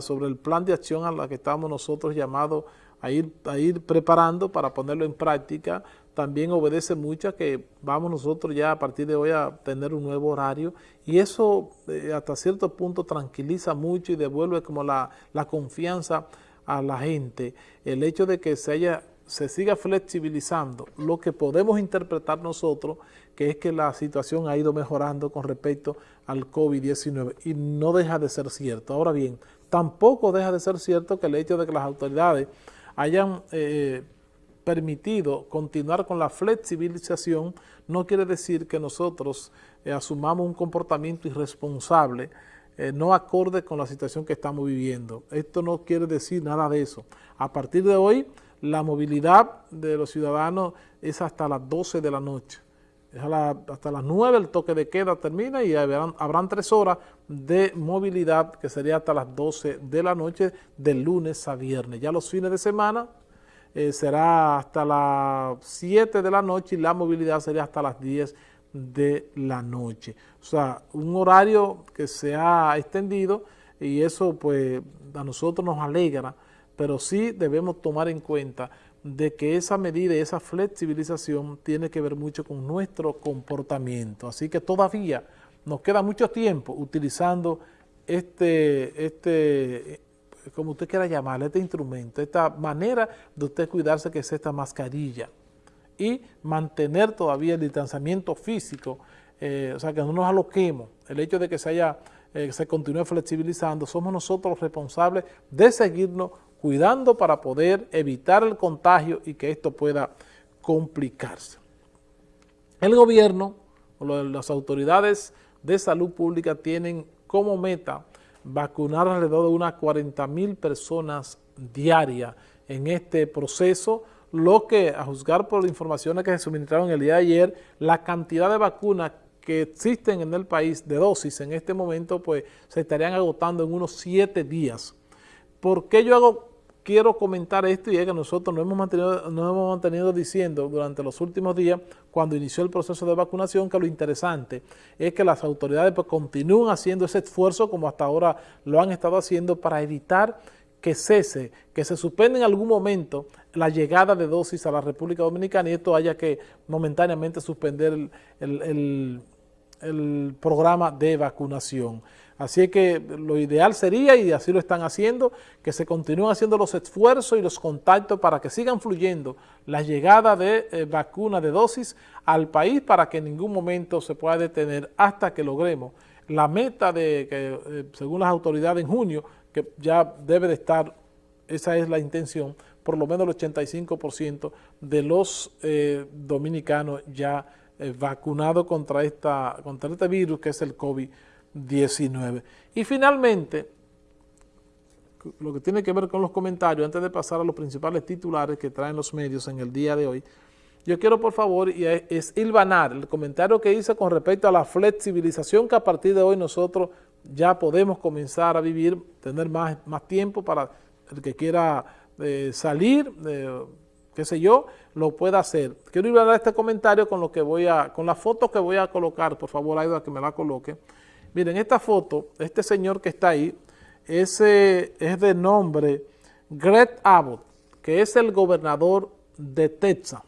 sobre el plan de acción a la que estamos nosotros llamados a ir, a ir preparando para ponerlo en práctica, también obedece mucho a que vamos nosotros ya a partir de hoy a tener un nuevo horario. Y eso eh, hasta cierto punto tranquiliza mucho y devuelve como la, la confianza a la gente, el hecho de que se haya se siga flexibilizando lo que podemos interpretar nosotros, que es que la situación ha ido mejorando con respecto al COVID-19 y no deja de ser cierto. Ahora bien, tampoco deja de ser cierto que el hecho de que las autoridades hayan eh, permitido continuar con la flexibilización no quiere decir que nosotros eh, asumamos un comportamiento irresponsable eh, no acorde con la situación que estamos viviendo. Esto no quiere decir nada de eso. A partir de hoy, la movilidad de los ciudadanos es hasta las 12 de la noche. hasta las 9 el toque de queda termina y habrán, tres horas de movilidad que sería hasta las 12 de la noche de lunes a viernes. Ya los fines de semana eh, será hasta las 7 de la noche y la movilidad sería hasta las 10 de la noche. O sea, un horario que se ha extendido y eso pues a nosotros nos alegra pero sí debemos tomar en cuenta de que esa medida y esa flexibilización tiene que ver mucho con nuestro comportamiento. Así que todavía nos queda mucho tiempo utilizando este, este como usted quiera llamarle, este instrumento, esta manera de usted cuidarse que es esta mascarilla y mantener todavía el distanciamiento físico, eh, o sea, que no nos aloquemos. El hecho de que se haya, eh, se continúe flexibilizando, somos nosotros los responsables de seguirnos cuidando para poder evitar el contagio y que esto pueda complicarse. El gobierno las autoridades de salud pública tienen como meta vacunar alrededor de unas 40 mil personas diarias en este proceso, lo que a juzgar por las informaciones que se suministraron el día de ayer, la cantidad de vacunas que existen en el país de dosis en este momento pues se estarían agotando en unos siete días. ¿Por qué yo hago quiero comentar esto y es que nosotros nos hemos, mantenido, nos hemos mantenido diciendo durante los últimos días, cuando inició el proceso de vacunación, que lo interesante es que las autoridades pues, continúen haciendo ese esfuerzo como hasta ahora lo han estado haciendo para evitar que cese, que se suspenda en algún momento la llegada de dosis a la República Dominicana y esto haya que momentáneamente suspender el programa de vacunación. Así que lo ideal sería, y así lo están haciendo, que se continúen haciendo los esfuerzos y los contactos para que sigan fluyendo la llegada de eh, vacunas de dosis al país para que en ningún momento se pueda detener hasta que logremos la meta de que, eh, según las autoridades en junio, que ya debe de estar, esa es la intención, por lo menos el 85% de los eh, dominicanos ya vacunados contra, esta, contra este virus que es el COVID-19. 19. Y finalmente, lo que tiene que ver con los comentarios, antes de pasar a los principales titulares que traen los medios en el día de hoy, yo quiero por favor, y es ilvanar el comentario que hice con respecto a la flexibilización que a partir de hoy nosotros ya podemos comenzar a vivir, tener más, más tiempo para el que quiera eh, salir, eh, qué sé yo, lo pueda hacer. Quiero ilvanar este comentario con lo que voy a, con la foto que voy a colocar, por favor, Aida, que me la coloque. Miren, esta foto, este señor que está ahí, ese es de nombre Greg Abbott, que es el gobernador de Texas,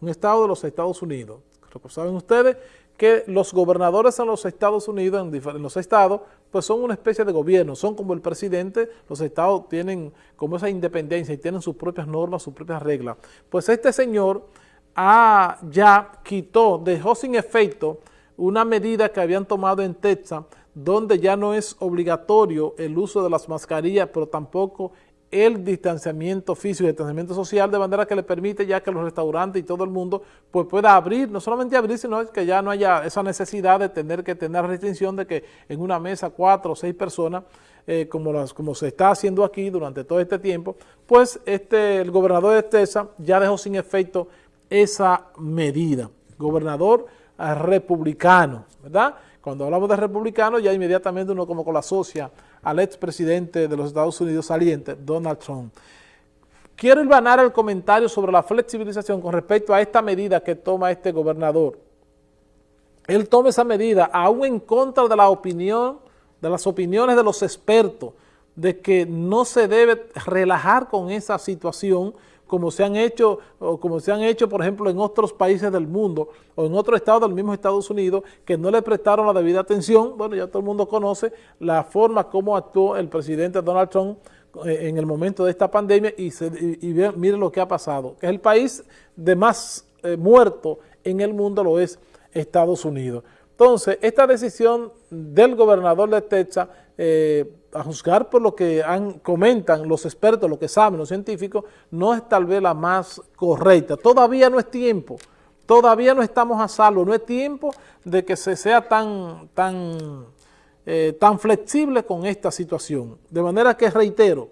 un estado de los Estados Unidos. Saben ustedes que los gobernadores en los Estados Unidos, en, los estados, pues son una especie de gobierno, son como el presidente, los estados tienen como esa independencia y tienen sus propias normas, sus propias reglas. Pues este señor ah, ya quitó, dejó sin efecto una medida que habían tomado en Texas, donde ya no es obligatorio el uso de las mascarillas, pero tampoco el distanciamiento físico y el distanciamiento social, de manera que le permite ya que los restaurantes y todo el mundo pues pueda abrir, no solamente abrir, sino que ya no haya esa necesidad de tener que tener restricción de que en una mesa cuatro o seis personas, eh, como, las, como se está haciendo aquí durante todo este tiempo, pues este, el gobernador de Texas ya dejó sin efecto esa medida. Gobernador republicano, ¿verdad? Cuando hablamos de republicano, ya inmediatamente uno como con la asocia al expresidente de los Estados Unidos saliente, Donald Trump. Quiero ilvanar el comentario sobre la flexibilización con respecto a esta medida que toma este gobernador. Él toma esa medida aún en contra de la opinión, de las opiniones de los expertos, de que no se debe relajar con esa situación como se han hecho, o como se han hecho, por ejemplo, en otros países del mundo o en otros estados del mismo Estados Unidos que no le prestaron la debida atención. Bueno, ya todo el mundo conoce la forma como actuó el presidente Donald Trump eh, en el momento de esta pandemia y, se, miren lo que ha pasado, es el país de más eh, muertos en el mundo lo es Estados Unidos. Entonces, esta decisión del gobernador de Texas, eh, a juzgar por lo que han, comentan los expertos, lo que saben los científicos, no es tal vez la más correcta. Todavía no es tiempo, todavía no estamos a salvo, no es tiempo de que se sea tan, tan, eh, tan flexible con esta situación. De manera que reitero,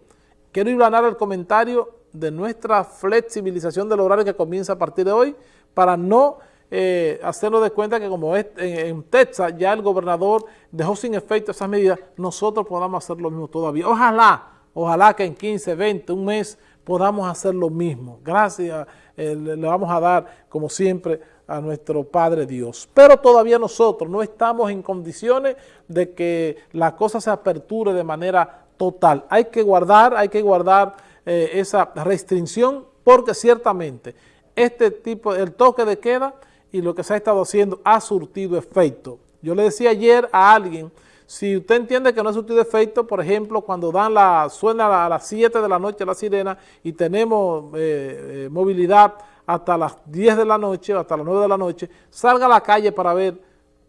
quiero ir a el comentario de nuestra flexibilización del horario que comienza a partir de hoy para no eh, hacernos de cuenta que como en, Texas ya el gobernador dejó sin efecto esas medidas, nosotros podamos hacer lo mismo todavía. Ojalá, ojalá que en 15, 20, un mes podamos hacer lo mismo. Gracias, eh, le vamos a dar, como siempre, a nuestro Padre Dios. Pero todavía nosotros no estamos en condiciones de que la cosa se aperture de manera total. Hay que guardar, hay que guardar eh, esa restricción porque ciertamente este tipo, el toque de queda y lo que se ha estado haciendo ha surtido efecto. Yo le decía ayer a alguien, si usted entiende que no ha surtido efecto, por ejemplo, cuando dan la suena a las 7 de la noche la sirena y tenemos eh, eh, movilidad hasta las 10 de la noche o hasta las 9 de la noche, salga a la calle para ver,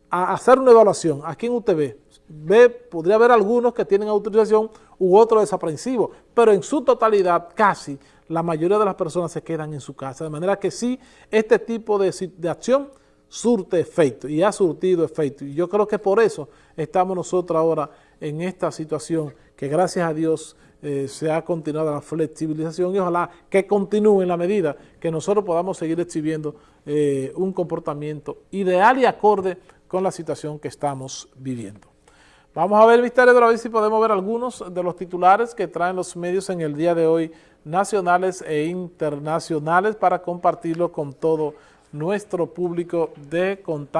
hacer una evaluación. ¿A quién usted ve podría haber algunos que tienen autorización u otros desaprensivos, pero en su totalidad casi la mayoría de las personas se quedan en su casa. De manera que sí, este tipo de, acción surte efecto y ha surtido efecto. Y yo creo que por eso estamos nosotros ahora en esta situación que gracias a Dios eh, se ha continuado la flexibilización y ojalá que continúe en la medida que nosotros podamos seguir exhibiendo eh, un comportamiento ideal y acorde con la situación que estamos viviendo. Vamos a ver, Misterio, a ver si podemos ver algunos de los titulares que traen los medios en el día de hoy, nacionales e internacionales, para compartirlo con todo nuestro público de contacto.